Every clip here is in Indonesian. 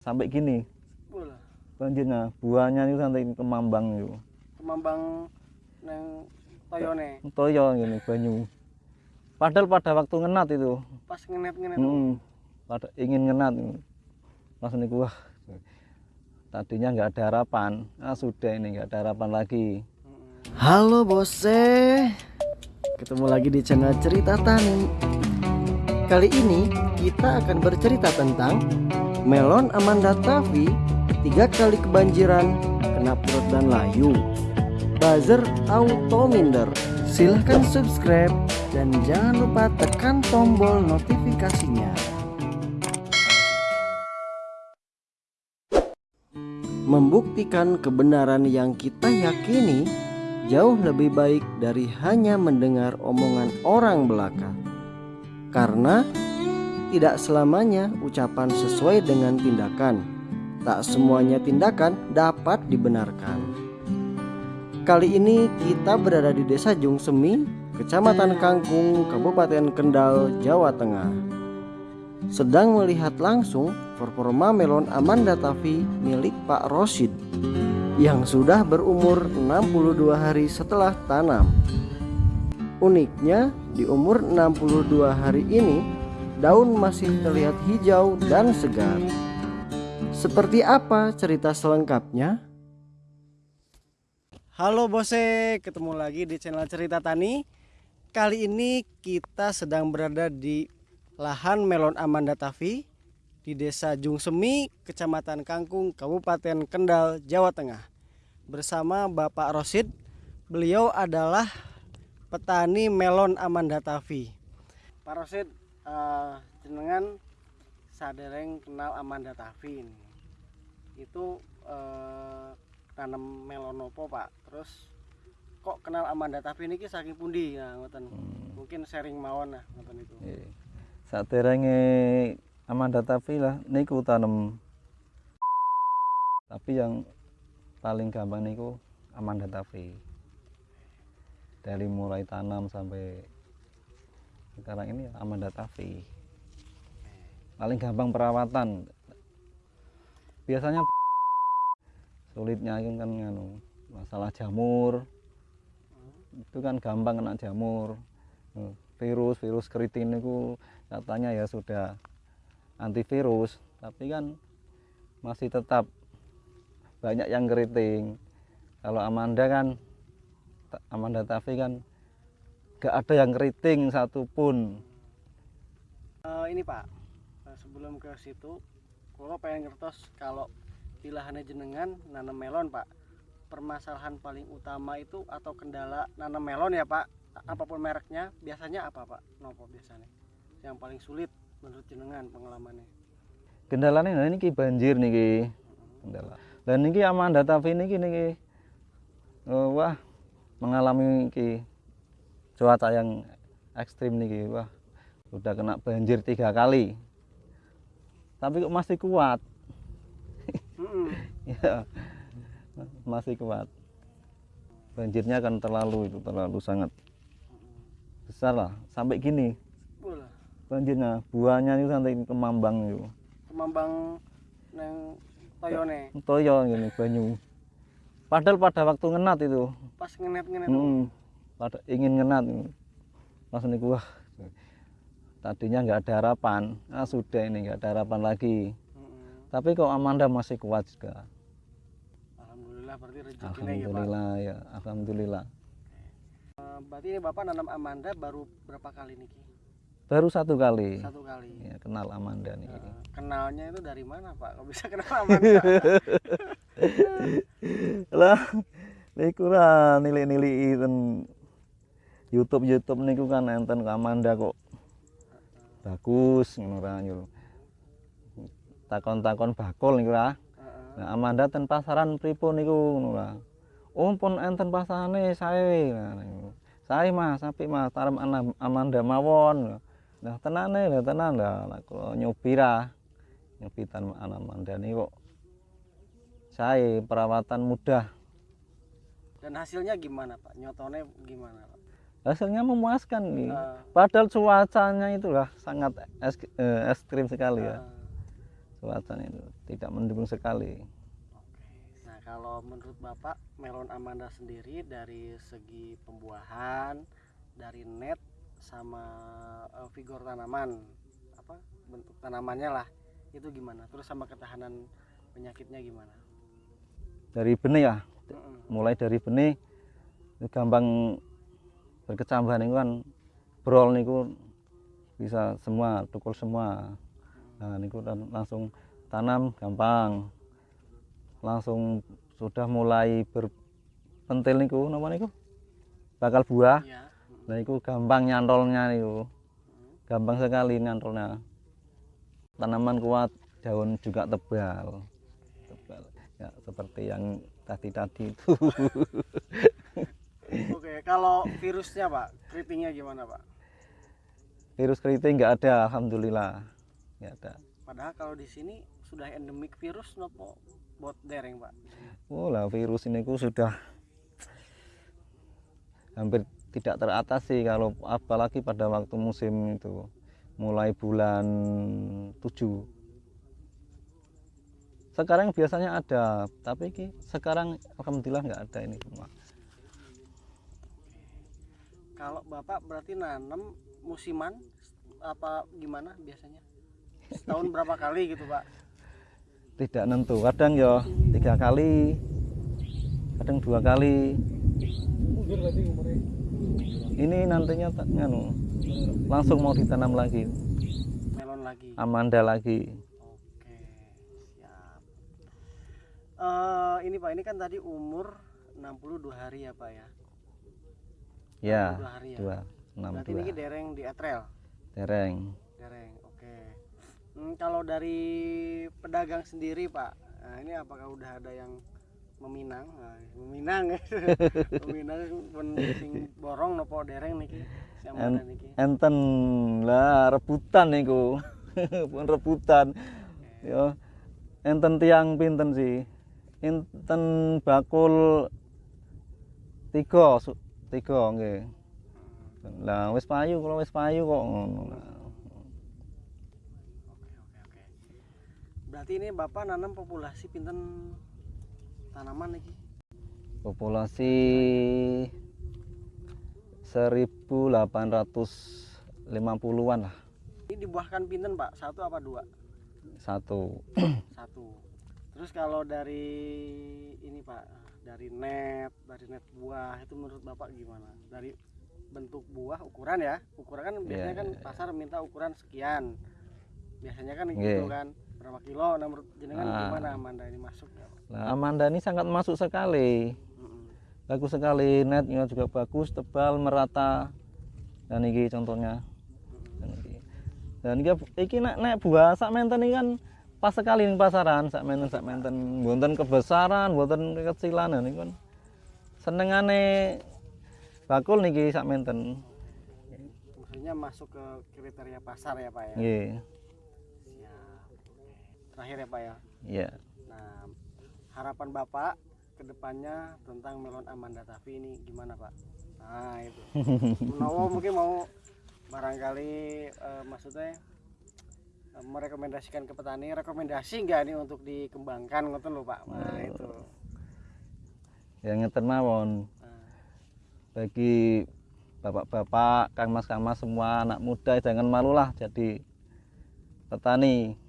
sampai gini. Banjirnya buahnya itu sampai kemambang itu. Kemambang neng toyone. Toyo gini banyu. Padahal pada waktu ngenat itu. Pas ngenet-ngenet. hmm, pada ingin ngenat pas niku wah tadinya nggak ada harapan. Ah sudah ini nggak ada harapan lagi. Halo bose, ketemu lagi di channel Cerita Tani. Kali ini kita akan bercerita tentang melon Amanda Tavi tiga kali kebanjiran kena perut dan layu. Buzzer auto minder. Silahkan subscribe dan jangan lupa tekan tombol notifikasinya. Membuktikan kebenaran yang kita yakini jauh lebih baik dari hanya mendengar omongan orang belaka. Karena tidak selamanya ucapan sesuai dengan tindakan. Tak semuanya tindakan dapat dibenarkan. Kali ini kita berada di Desa Jungsemi, Kecamatan Kangkung, Kabupaten Kendal, Jawa Tengah. Sedang melihat langsung performa melon Amanda Tavi milik Pak Rosid yang sudah berumur 62 hari setelah tanam. Uniknya, di umur 62 hari ini, daun masih terlihat hijau dan segar. Seperti apa cerita selengkapnya? Halo bose, ketemu lagi di channel Cerita Tani. Kali ini kita sedang berada di lahan melon Amanda Tavi di Desa Jungsemi, Kecamatan Kangkung, Kabupaten Kendal, Jawa Tengah. Bersama Bapak Rosid, beliau adalah petani melon Amanda Tavi. Pak Rosid, eh, jenengan sadereng kenal Amanda Tavi ini. Itu eh, tanam melon opo Pak? Terus kok kenal Amanda Tavi ini saking pundi nah, ngoten. Mungkin sharing mawon nah ngoten itu. saat Amanda Tavi lah niku tanam tapi yang paling gampang niku Amanda Tavi dari mulai tanam sampai sekarang ini Amanda Tavi paling gampang perawatan. Biasanya sulitnya itu kan nganu masalah jamur. Itu kan gampang kena jamur. Virus virus keriting itu katanya ya sudah antivirus. Tapi kan masih tetap banyak yang keriting. Kalau Amanda kan Amanda Tavi kan gak ada yang keriting satupun. Eh, ini Pak, eh, sebelum ke situ, kalau pengen ngertos kalau di lahannya jenengan nanam melon Pak, permasalahan paling utama itu atau kendala nanam melon ya Pak, apa pun mereknya, biasanya apa Pak? Nopo biasanya? Yang paling sulit menurut jenengan pengalamannya? kendalanya nah ini banjir nih ki. Kendala. Dan ini Amanda Tavi ini niki eh, wah mengalami ki cuaca yang ekstrim nih ki wah udah kena banjir tiga kali. Tapi kok masih kuat? Ya masih kuat. Banjirnya kan terlalu itu terlalu sangat besar lah. Sampai gini. Banjirnya buahnya itu sampai kemambang itu. Kemambang neng toyone. Toyo gini banyu. Padahal pada waktu ngenat itu. Pas ngenet-ngenet. hmm, pada ingin ngenat pas niku wah tadinya nggak ada harapan ah sudah ini nggak ada harapan lagi tapi kok Amanda masih kuat juga Alhamdulillah berarti rezekinya ya Pak. alhamdulillah ya alhamdulillah Eh, Berarti ini Bapak nanam Amanda baru berapa kali nih Ki? baru satu kali Satu kali. ya, kenal Amanda nih Eh, kenalnya itu dari mana Pak? Kok bisa kenal Amanda? lah niku lah nilai-nilai YouTube YouTube niku kan enten Amanda kok bagus ngono ra takon-takon bakul niku lah Heeh. nah, Amanda ten pasaran pripun niku ngono lah oh pun enten pasarane sae nah, sae Mas apik Mas tarem Amanda mawon. Nah tenane lah tenan lah kula nyobi ra. Nyobi tan Amanda niku kok. Sae perawatan mudah. Dan hasilnya gimana Pak? Nyotonnya gimana Pak? Hasilnya memuaskan nih. Eh, Padahal cuacanya itulah sangat es- eh, ekstrim sekali ya. eh, cuacanya itu tidak mendukung sekali. Nah, kalau menurut Bapak melon Amanda sendiri dari segi pembuahan, dari net sama eh, figur tanaman, apa bentuk tanamannya lah, itu gimana? Terus sama ketahanan penyakitnya gimana? dari benih ya Mm-mm. mulai dari benih gampang berkecambahan itu kan brol niku bisa semua tukul semua. Nah niku langsung tanam gampang. Langsung sudah mulai berpentil niku napa niku? Bakal buah. Iya. nah niku gampang nyantolnya niku. Gampang sekali nyantolnya. Tanaman kuat daun juga tebal. Tebal. Ya seperti yang tadi-tadi itu Oke, kalau virusnya Pak, keritingnya gimana Pak? virus keriting nggak ada alhamdulillah nggak ada Padahal kalau di sini sudah endemik virus nopo bot dereng Pak. oh lah virus ini ku sudah hampir tidak teratasi kalau apalagi pada waktu musim itu mulai bulan 7 sekarang biasanya ada tapi ki sekarang alhamdulillah nggak ada ini semua Kalau Bapak berarti nanam musiman apa gimana biasanya? Setahun berapa kali gitu Pak? tidak nentu kadang ya tiga kali kadang dua kali ini nantinya nganu langsung mau ditanam lagi Melon lagi. amanda lagi Oke, siap. Eh ini Pak, ini kan tadi umur 62 hari ya Pak ya? Ya 62 hari ya. dua enam ini dua dereng di etrel. dereng Dereng, oke. Hmm, kalau dari pedagang sendiri Pak, nah ini apakah udah ada yang meminang? Nah, meminang, meminang pun borong nopo dereng niki, Amanda niki. enten lah rebutan niku pun rebutan ya enten tiang pinten sih enten bakul tiga tiga nggih lah wis payu kalau wis payu kok ngono. Berarti ini Bapak nanam populasi pinten tanaman niki? populasi 1850-an lah Ini dibuahkan pinten Pak? Satu apa dua? satu Satu. Terus kalau dari ini Pak, dari net, dari net buah itu menurut Bapak gimana? Dari bentuk buah ukuran ya, ukuran kan biasanya Iya, kan iya, pasar minta ukuran sekian. Biasanya kan Iya. gitu kan, berapa kilo? Nah menurut jenengan Ah. gimana Amanda ini masuk ya? Nah, Amanda ini sangat masuk sekali. Bagus sekali, netnya juga bagus, tebal, merata. Dan ini contohnya. Dan iki. Dan nek, nek buah sak menten ini kan pas sekali ning pasaran, sak menten sak menten, wonten kebesaran, wonten kekecilan ini kan senengane bakul niki sak menten. Maksudnya masuk ke kriteria pasar ya Pak ya? Nggih. Oke. Terakhir ya Pak ya. Iya. Nah, harapan Bapak ke depannya tentang melon Amanda Tafi ini gimana Pak? Nah itu. Menawa mungkin mau barangkali eh, maksudnya merekomendasikan ke petani rekomendasi nggak nih untuk dikembangkan ngoten lho Pak. Nah itu. Yang ngeten mawon. Nah, bagi bapak-bapak, kang mas kang mas semua anak muda jangan malulah jadi petani.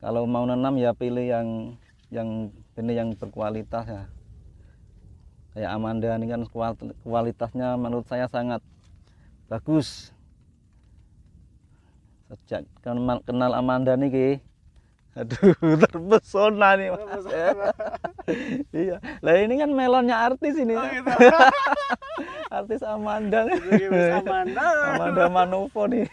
Kalau mau nanam ya pilih yang yang benih yang berkualitas ya. Kayak Amanda ini kan kual- kualitasnya menurut saya sangat bagus. Sejak kenal, kenal Amanda nih aduh terpesona nih mas. iya lah ini kan melonnya artis ini Oh, gitu. artis Amanda nih. Amanda. Amanda Manopo nih.